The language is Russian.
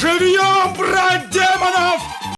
Живьем, брат,